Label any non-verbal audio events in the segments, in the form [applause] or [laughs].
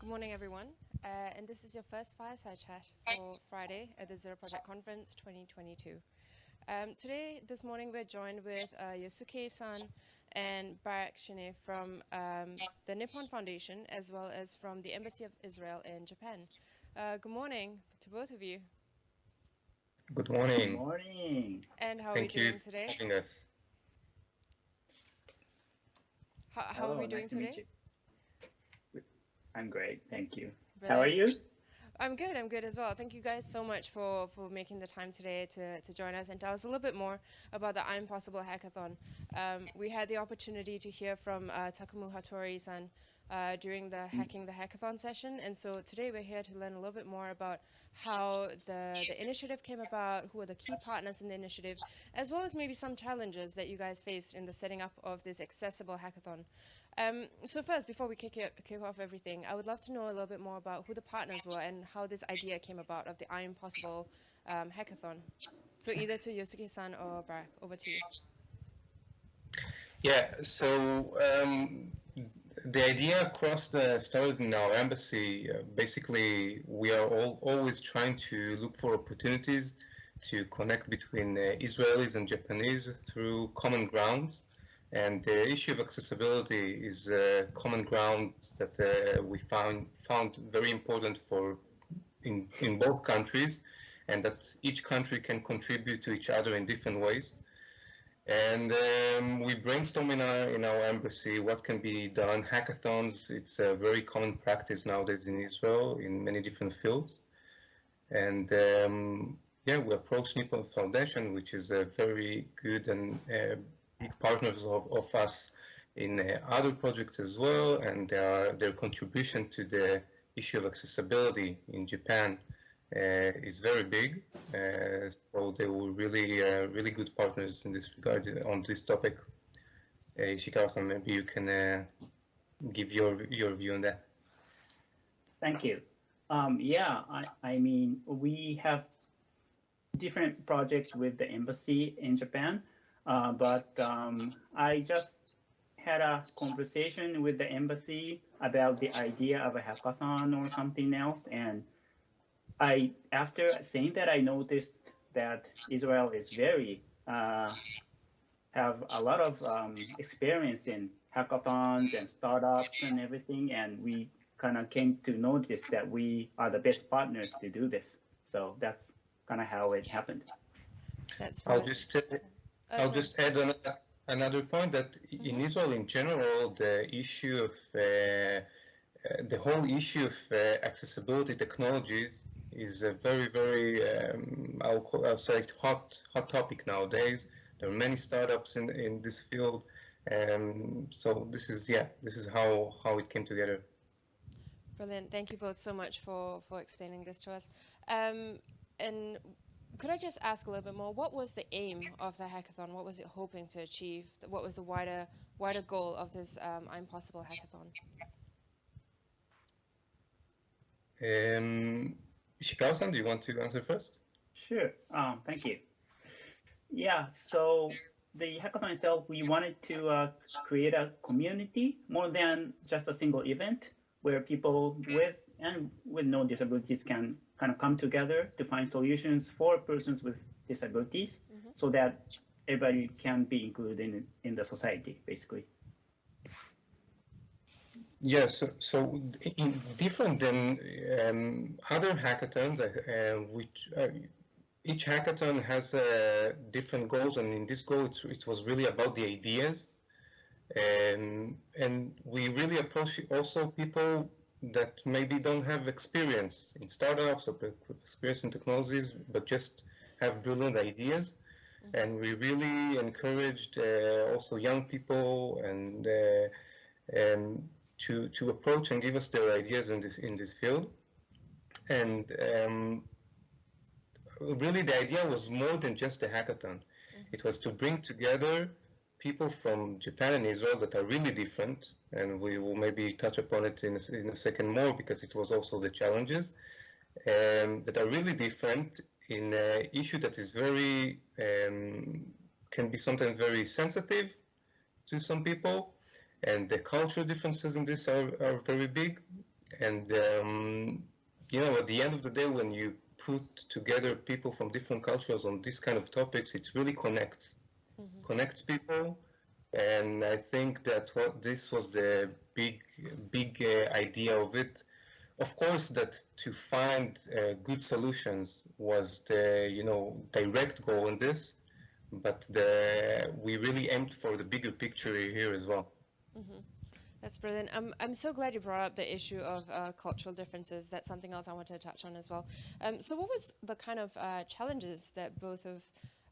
Good morning, everyone. Uh, and this is your first fireside chat for Friday at the Zero Project Conference 2022. Um, today, this morning, we're joined with uh, Yosuke-san and Barak Shine from um, the Nippon Foundation, as well as from the Embassy of Israel in Japan. Uh, good morning to both of you. Good morning. Good morning. And how Thank are we you doing today? for having us. How, how Hello, are we doing nice to meet today? you. I'm great, thank you. How are you? I'm good. I'm good as well. Thank you guys so much for, for making the time today to, to join us and tell us a little bit more about the I'm Possible Hackathon. Um, we had the opportunity to hear from uh, Takemu Hattori-san uh, during the Hacking the Hackathon session, and so today we're here to learn a little bit more about how the, the initiative came about, who are the key partners in the initiative, as well as maybe some challenges that you guys faced in the setting up of this accessible hackathon. Um, so first, before we kick, it, kick off everything, I would love to know a little bit more about who the partners were and how this idea came about of the I Am Possible um, hackathon. So either to Yosuke-san or Barak, over to you. Yeah, so um, the idea across the started in our embassy. Uh, basically, we are all, always trying to look for opportunities to connect between uh, Israelis and Japanese through common grounds. And the issue of accessibility is a common ground that uh, we found found very important for in in both countries, and that each country can contribute to each other in different ways. And um, we brainstorm in our, in our embassy what can be done. Hackathons, it's a very common practice nowadays in Israel in many different fields. And um, yeah, we approached Nippon Foundation, which is a very good and uh, partners of, of us in uh, other projects as well. And their, their contribution to the issue of accessibility in Japan uh, is very big. Uh, so they were really, uh, really good partners in this regard on this topic. Uh, Ishikawa-san, maybe you can uh, give your your view on that. Thank you. Um, yeah, I, I mean, we have different projects with the embassy in Japan, uh, but um, I just had a conversation with the embassy about the idea of a hackathon or something else, and I, after saying that, I noticed that Israel is very uh, have a lot of um, experience in hackathons and startups and everything, and we kind of came to notice that we are the best partners to do this. So that's kind of how it happened. That's I'll just I'll sorry. just add another, another point that in Israel in general, the issue of uh, uh, the whole issue of uh, accessibility technologies is a very, very um, I'll, call, I'll say hot hot topic nowadays. There are many startups in in this field, um, so this is yeah, this is how how it came together. Brilliant. Thank you both so much for, for explaining this to us. Um, and could I just ask a little bit more? What was the aim of the hackathon? What was it hoping to achieve? What was the wider wider goal of this um, I'm Possible hackathon? Um, Ishikawa-san, do you want to answer first? Sure. Um, thank you. Yeah. So the hackathon itself, we wanted to uh, create a community more than just a single event where people with and with no disabilities can kind of come together to find solutions for persons with disabilities Mhm. so that everybody can be included in, in the society, basically. Yes, so, so in, different than um, other hackathons, uh, which uh, each hackathon has uh, different goals, and in this goal, it's, it was really about the ideas, um, and we really approach also people that maybe don't have experience in startups or experience in technologies, but just have brilliant ideas. And we really encouraged uh, also young people and uh, um, to to approach and give us their ideas in this in this field. And um, really, the idea was more than just a hackathon. It was to bring together people from Japan and Israel that are really different, and we will maybe touch upon it in a, in a second more because it was also the challenges um, that are really different in an issue that is very um, can be sometimes very sensitive to some people, and the cultural differences in this are, are very big. and um, you know, at the end of the day, when you put together people from different cultures on this kind of topics, it really connects, mm-hmm. connects people. And I think that what this was the big, big uh, idea of it. Of course, that to find uh, good solutions was the, you know, direct goal in this, but the, we really aimed for the bigger picture here as well. Mm-hmm. That's brilliant. I'm, I'm so glad you brought up the issue of uh, cultural differences. That's something else I wanted to touch on as well. Um, so, what was the kind of uh, challenges that both of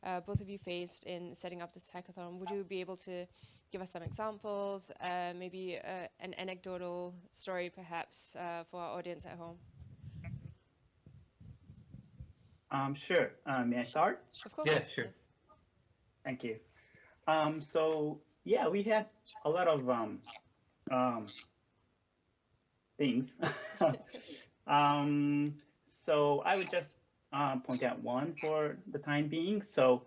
uh, both of you faced in setting up this hackathon? Would you be able to give us some examples, uh, maybe uh, an anecdotal story, perhaps, uh, for our audience at home? Um, sure. may I start? Of course. Yeah, sure. Yes. Thank you. Um, so yeah, we had a lot of um, um, things. [laughs] um, so I would just uh, point out one for the time being. So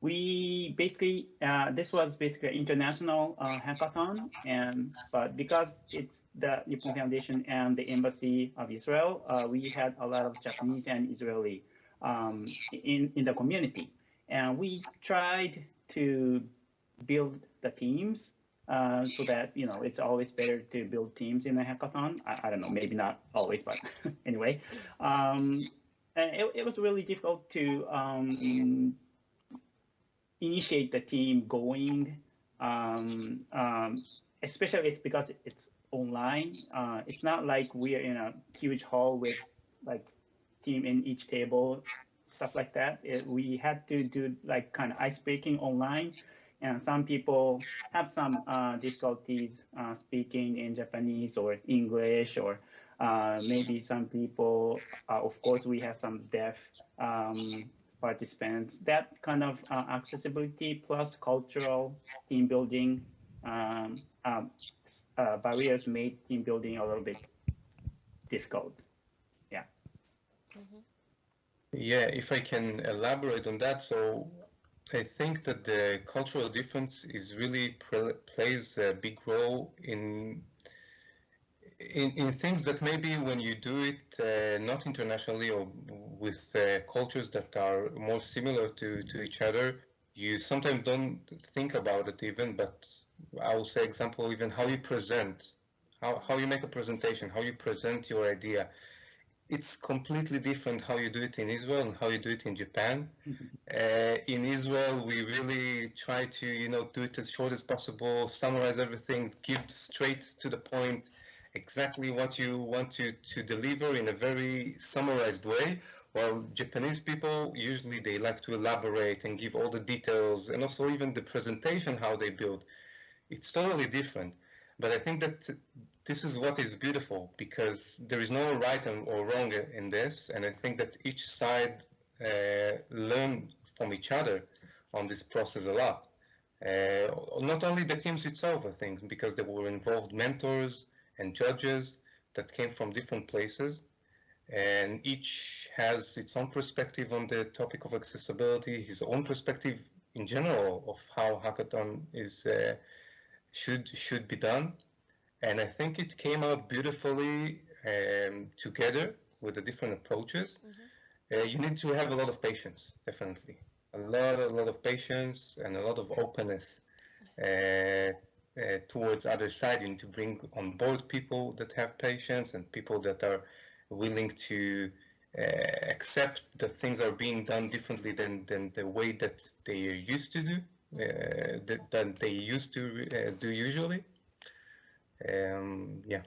we basically uh, this was basically an international uh, hackathon, and but because it's the Nippon Foundation and the Embassy of Israel, uh, we had a lot of Japanese and Israeli um, in in the community, and we tried to build the teams uh, so that you know it's always better to build teams in a hackathon. I, I don't know, maybe not always, but [laughs] anyway, um, it, it was really difficult to um, initiate the team going, um, um, especially it's because it's online. Uh, it's not like we're in a huge hall with like team in each table, stuff like that. It, we had to do like kind of ice breaking online and some people have some uh, difficulties uh, speaking in Japanese or English, or uh, maybe some people, uh, of course, we have some deaf um, participants. That kind of uh, accessibility plus cultural team building um, um, uh, barriers made team building a little bit difficult. Yeah. Mm -hmm. Yeah, if I can elaborate on that. So I think that the cultural difference is really plays a big role in, in in things that maybe when you do it uh, not internationally or with uh, cultures that are more similar to to each other, you sometimes don't think about it even. But I will say example even how you present, how how you make a presentation, how you present your idea it's completely different how you do it in Israel and how you do it in Japan. [laughs] Uh, in Israel, we really try to, you know, do it as short as possible, summarize everything, give straight to the point, exactly what you want to, to deliver in a very summarized way. While Japanese people usually they like to elaborate and give all the details and also even the presentation how they build. It's totally different. But I think that this is what is beautiful because there is no right or wrong in this, and I think that each side uh, learned from each other on this process a lot. Uh, not only the teams itself, I think, because there were involved mentors and judges that came from different places, and each has its own perspective on the topic of accessibility, his own perspective in general of how hackathon is uh, should should be done. And I think it came out beautifully um, together with the different approaches. Mm-hmm. Uh, you need to have a lot of patience, definitely, a lot, a lot of patience and a lot of openness. Uh, uh, towards other side. You need to bring on board people that have patience and people that are willing to uh, accept that things are being done differently than, than the way that they used to do, uh, that, that they used to uh, do usually um, yeah.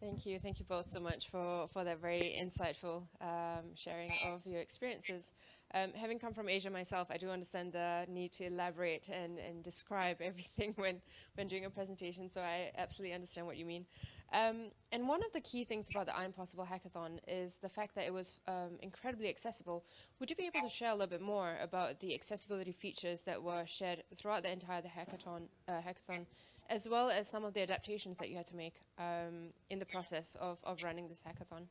Thank you. Thank you both so much for, for that very insightful um, sharing of your experiences. Um, having come from Asia myself, I do understand the need to elaborate and, and describe [laughs] everything when, when doing a presentation, so I absolutely understand what you mean. Um, and one of the key things about the iMpossible Hackathon is the fact that it was um, incredibly accessible. Would you be able to share a little bit more about the accessibility features that were shared throughout the entire the hackathon, uh, hackathon as well as some of the adaptations that you had to make um, in the process of, of running this hackathon.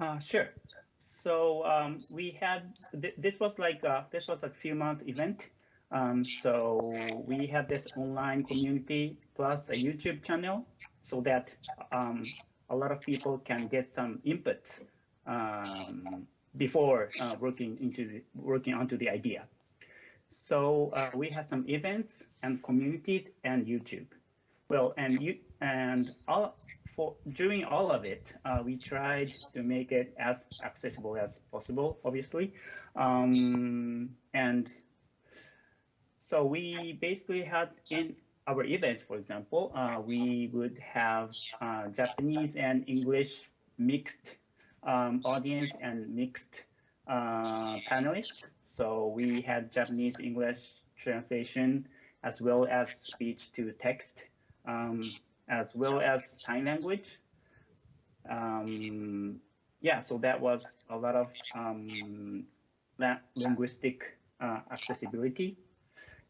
Uh, sure. So um, we had th this was like a, this was a few month event. Um, so we have this online community plus a YouTube channel so that um, a lot of people can get some input um, before uh, working into the, working onto the idea. So uh, we have some events and communities and YouTube. Well, and you and all for during all of it, uh, we tried to make it as accessible as possible, obviously, um, and so we basically had in our events, for example, uh, we would have uh, Japanese and English mixed um, audience and mixed uh, panelists. So we had Japanese English translation as well as speech to text, um, as well as sign language. Um, yeah, so that was a lot of um, linguistic uh, accessibility.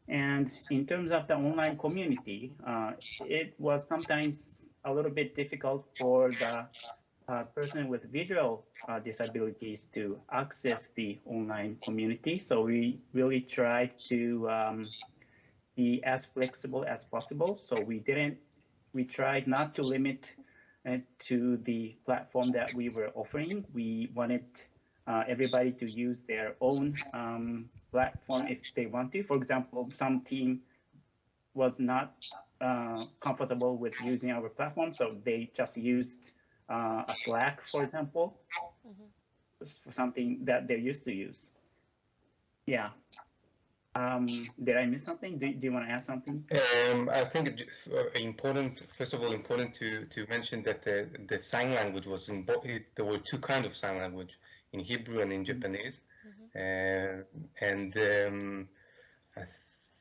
And in terms of the online community, uh, it was sometimes a little bit difficult for the uh, person with visual uh, disabilities to access the online community. So we really tried to um, be as flexible as possible. So we didn't, we tried not to limit it to the platform that we were offering. We wanted uh, everybody to use their own um, platform if they want to. For example, some team was not uh, comfortable with using our platform, so they just used uh, a Slack, for example, mm-hmm. for something that they're used to use. Yeah. Um, did I miss something? Do, do you want to add something? Um, I think uh, important, first of all, important to, to mention that the, the sign language was in both, there were two kinds of sign language, in Hebrew and in mm-hmm. Japanese. Uh, and um, I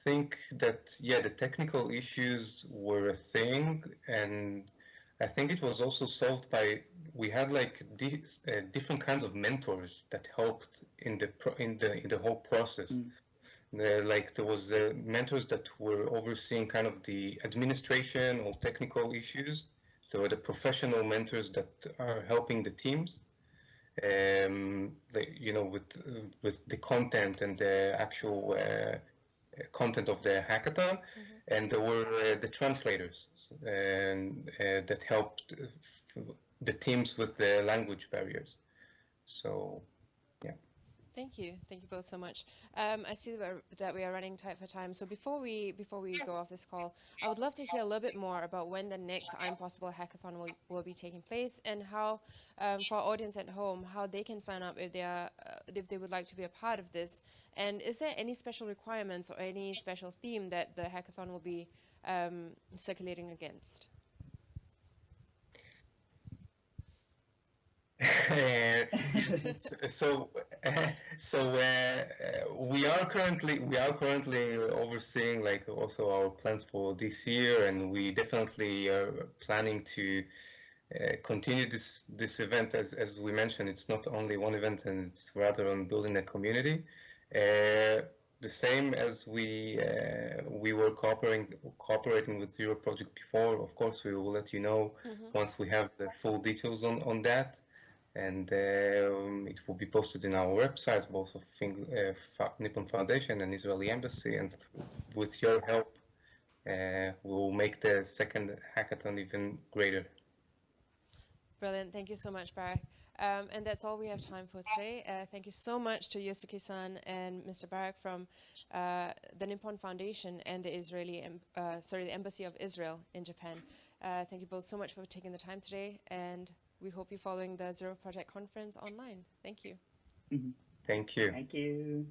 think that yeah, the technical issues were a thing, and I think it was also solved by we had like di uh, different kinds of mentors that helped in the in the in the whole process. Mm. Uh, like there was the mentors that were overseeing kind of the administration or technical issues. There were the professional mentors that are helping the teams, um, the, you know, with with the content and the actual uh, content of the hackathon, mm-hmm. and there were uh, the translators and uh, that helped the teams with the language barriers. So Thank you. Thank you both so much. Um, I see that we are running tight for time. So before we before we go off this call, I would love to hear a little bit more about when the next I'm Possible Hackathon will, will be taking place and how, um, for our audience at home, how they can sign up if they are uh, if they would like to be a part of this. And is there any special requirements or any special theme that the hackathon will be um, circulating against? [laughs] so [laughs] so uh, we are currently we are currently overseeing like also our plans for this year and we definitely are planning to uh, continue this this event as as we mentioned it's not only one event and it's rather on building a community uh, the same as we uh, we were cooperating cooperating with Zero Project before. Of course, we will let you know mm -hmm. once we have the full details on on that and um, it will be posted in our websites, both of uh, Nippon Foundation and Israeli Embassy. And with your help, uh, we'll make the second hackathon even greater. Brilliant. Thank you so much, Barak. Um, and that's all we have time for today. Uh, thank you so much to Yosuke-san and Mr. Barak from uh, the Nippon Foundation and the Israeli, uh, sorry, the Embassy of Israel in Japan. Uh, thank you both so much for taking the time today, and we hope you're following the Zero Project Conference online. Thank you. Mm -hmm. Thank you. Thank you.